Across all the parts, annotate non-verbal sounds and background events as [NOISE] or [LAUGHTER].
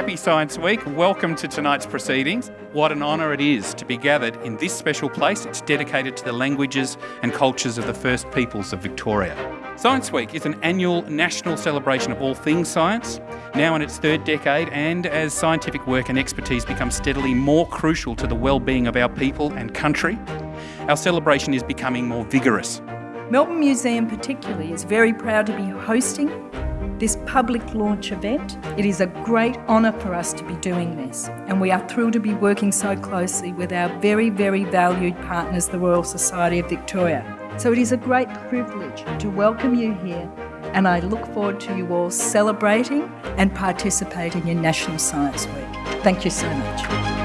Happy Science Week. Welcome to tonight's proceedings. What an honour it is to be gathered in this special place. It's dedicated to the languages and cultures of the first peoples of Victoria. Science Week is an annual national celebration of all things science, now in its third decade, and as scientific work and expertise become steadily more crucial to the well-being of our people and country, our celebration is becoming more vigorous. Melbourne Museum particularly is very proud to be hosting this public launch event. It is a great honour for us to be doing this and we are thrilled to be working so closely with our very, very valued partners, the Royal Society of Victoria. So it is a great privilege to welcome you here and I look forward to you all celebrating and participating in National Science Week. Thank you so much.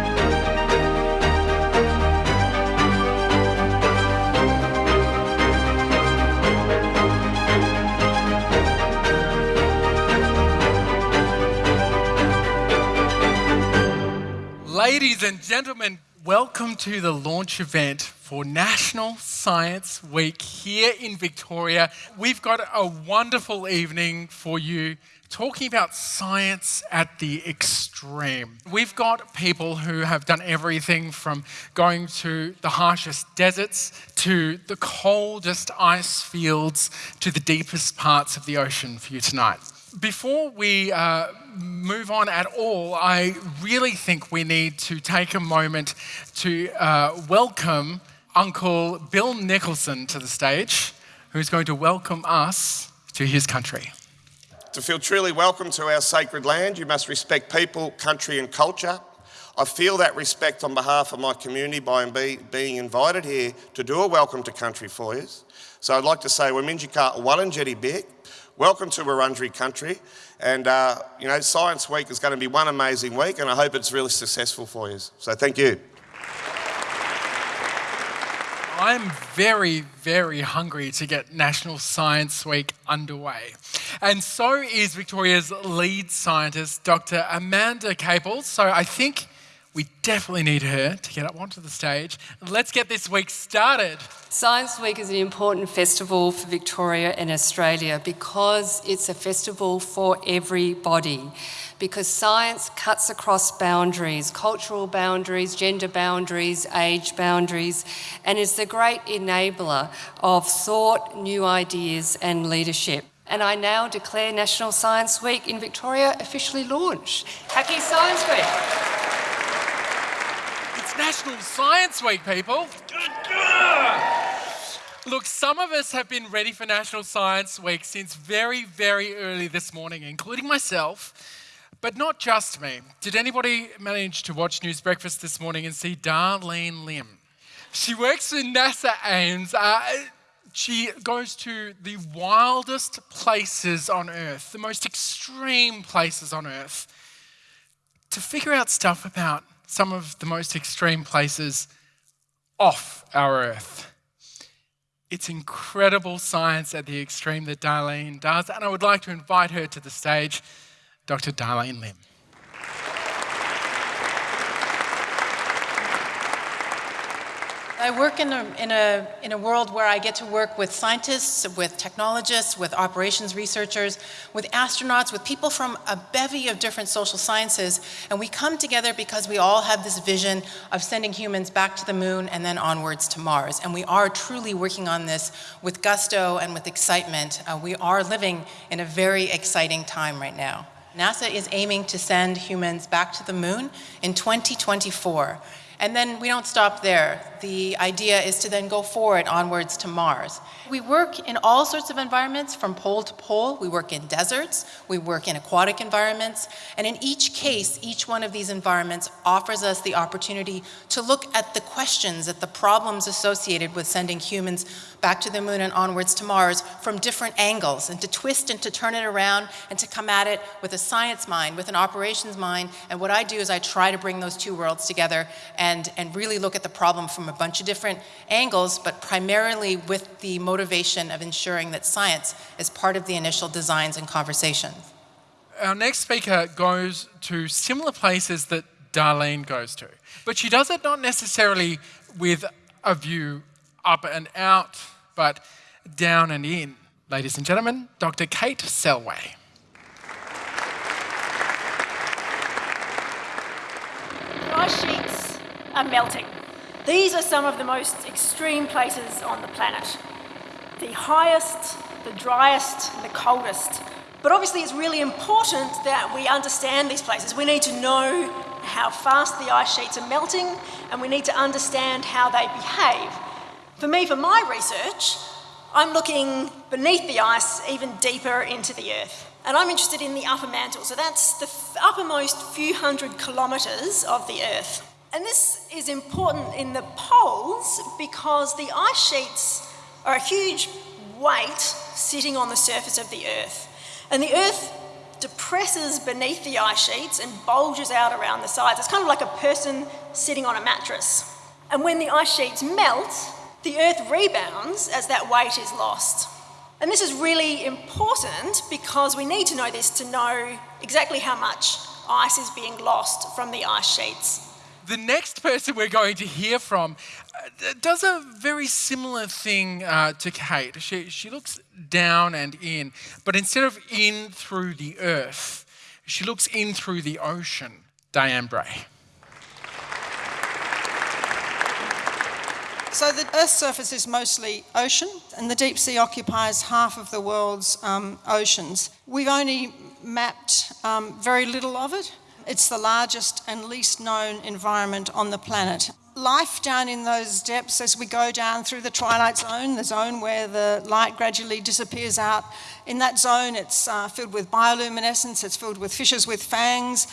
Ladies and gentlemen, welcome to the launch event for National Science Week here in Victoria. We've got a wonderful evening for you talking about science at the extreme. We've got people who have done everything from going to the harshest deserts to the coldest ice fields to the deepest parts of the ocean for you tonight before we uh, move on at all, I really think we need to take a moment to uh, welcome Uncle Bill Nicholson to the stage, who's going to welcome us to his country. To feel truly welcome to our sacred land, you must respect people, country, and culture. I feel that respect on behalf of my community by be, being invited here to do a welcome to country for you. So I'd like to say, Wominjeka Wallanjeti Bik, Welcome to Wurundjeri country. And, uh, you know, Science Week is going to be one amazing week, and I hope it's really successful for you. So thank you. I'm very, very hungry to get National Science Week underway. And so is Victoria's lead scientist, Dr. Amanda Caples. So I think we definitely need her to get up onto the stage. Let's get this week started. Science Week is an important festival for Victoria and Australia because it's a festival for everybody. Because science cuts across boundaries, cultural boundaries, gender boundaries, age boundaries, and is the great enabler of thought, new ideas, and leadership. And I now declare National Science Week in Victoria officially launched. Happy Science Week! National Science Week, people. Look, some of us have been ready for National Science Week since very, very early this morning, including myself. But not just me. Did anybody manage to watch News Breakfast this morning and see Darlene Lim? She works for NASA Ames. Uh, she goes to the wildest places on Earth, the most extreme places on Earth, to figure out stuff about some of the most extreme places off our Earth. It's incredible science at the extreme that Darlene does, and I would like to invite her to the stage, Dr. Darlene Lim. I work in a, in, a, in a world where I get to work with scientists, with technologists, with operations researchers, with astronauts, with people from a bevy of different social sciences, and we come together because we all have this vision of sending humans back to the moon and then onwards to Mars. And we are truly working on this with gusto and with excitement. Uh, we are living in a very exciting time right now. NASA is aiming to send humans back to the moon in 2024. And then we don't stop there. The idea is to then go forward onwards to Mars. We work in all sorts of environments from pole to pole. We work in deserts, we work in aquatic environments, and in each case, each one of these environments offers us the opportunity to look at the questions, at the problems associated with sending humans back to the moon and onwards to Mars from different angles and to twist and to turn it around and to come at it with a science mind, with an operations mind. And what I do is I try to bring those two worlds together and, and really look at the problem from a bunch of different angles, but primarily with the motivation of ensuring that science is part of the initial designs and conversations. Our next speaker goes to similar places that Darlene goes to, but she does it not necessarily with a view up and out but down and in. Ladies and gentlemen, Dr. Kate Selway. ice sheets are melting. These are some of the most extreme places on the planet. The highest, the driest, the coldest. But obviously, it's really important that we understand these places. We need to know how fast the ice sheets are melting, and we need to understand how they behave. For me, for my research, I'm looking beneath the ice, even deeper into the earth. And I'm interested in the upper mantle, so that's the uppermost few hundred kilometres of the earth. And this is important in the poles because the ice sheets are a huge weight sitting on the surface of the earth. And the earth depresses beneath the ice sheets and bulges out around the sides. It's kind of like a person sitting on a mattress. And when the ice sheets melt, the earth rebounds as that weight is lost. And this is really important because we need to know this to know exactly how much ice is being lost from the ice sheets. The next person we're going to hear from uh, does a very similar thing uh, to Kate. She, she looks down and in, but instead of in through the earth, she looks in through the ocean. Dianne Bray. So the Earth's surface is mostly ocean, and the deep sea occupies half of the world's um, oceans. We've only mapped um, very little of it. It's the largest and least known environment on the planet. Life down in those depths, as we go down through the twilight zone, the zone where the light gradually disappears out, in that zone it's uh, filled with bioluminescence, it's filled with fishes with fangs,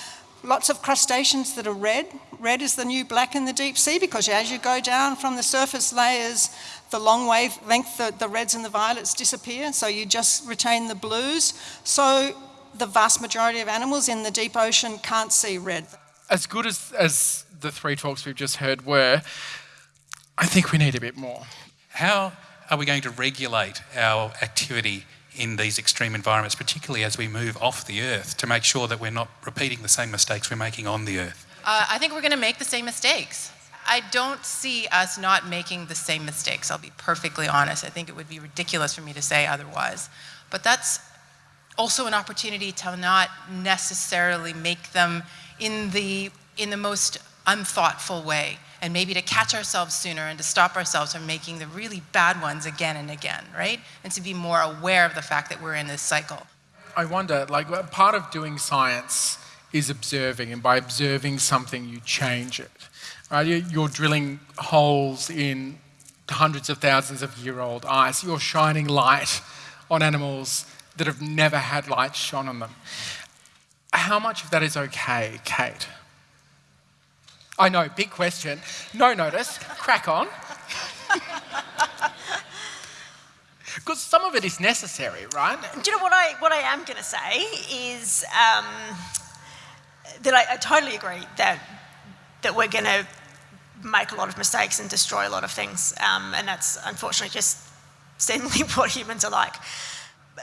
lots of crustaceans that are red. Red is the new black in the deep sea because as you go down from the surface layers, the long wavelength, the, the reds and the violets disappear, so you just retain the blues. So the vast majority of animals in the deep ocean can't see red. As good as, as the three talks we've just heard were, I think we need a bit more. How are we going to regulate our activity in these extreme environments, particularly as we move off the Earth, to make sure that we're not repeating the same mistakes we're making on the Earth? Uh, I think we're going to make the same mistakes. I don't see us not making the same mistakes. I'll be perfectly honest. I think it would be ridiculous for me to say otherwise. But that's also an opportunity to not necessarily make them in the, in the most unthoughtful way and maybe to catch ourselves sooner and to stop ourselves from making the really bad ones again and again, right? And to be more aware of the fact that we're in this cycle. I wonder, like, part of doing science is observing, and by observing something, you change it. Right? You're drilling holes in hundreds of thousands of year old ice. You're shining light on animals that have never had light shone on them. How much of that is okay, Kate? I know, big question. No notice. Crack on. [LAUGHS] Because some of it is necessary, right? Do you know what I, what I am going to say is um, that I, I totally agree that, that we're going to make a lot of mistakes and destroy a lot of things. Um, and that's unfortunately just [LAUGHS] seemingly what humans are like.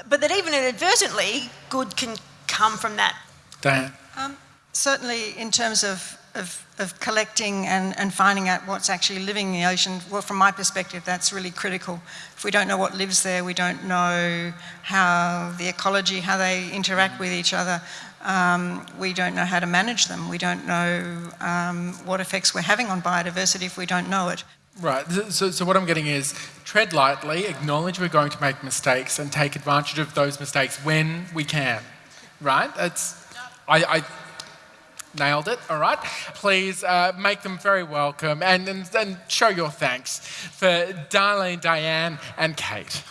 But that even inadvertently, good can come from that. Dianne? Um, certainly, in terms of of, of collecting and, and finding out what's actually living in the ocean, well, from my perspective, that's really critical. If we don't know what lives there, we don't know how the ecology, how they interact with each other, um, we don't know how to manage them. We don't know um, what effects we're having on biodiversity if we don't know it. Right, so, so what I'm getting is tread lightly, acknowledge we're going to make mistakes and take advantage of those mistakes when we can, right? That's, I, I Nailed it, all right. Please uh, make them very welcome and, and, and show your thanks for Darlene, Dianne, and Kate.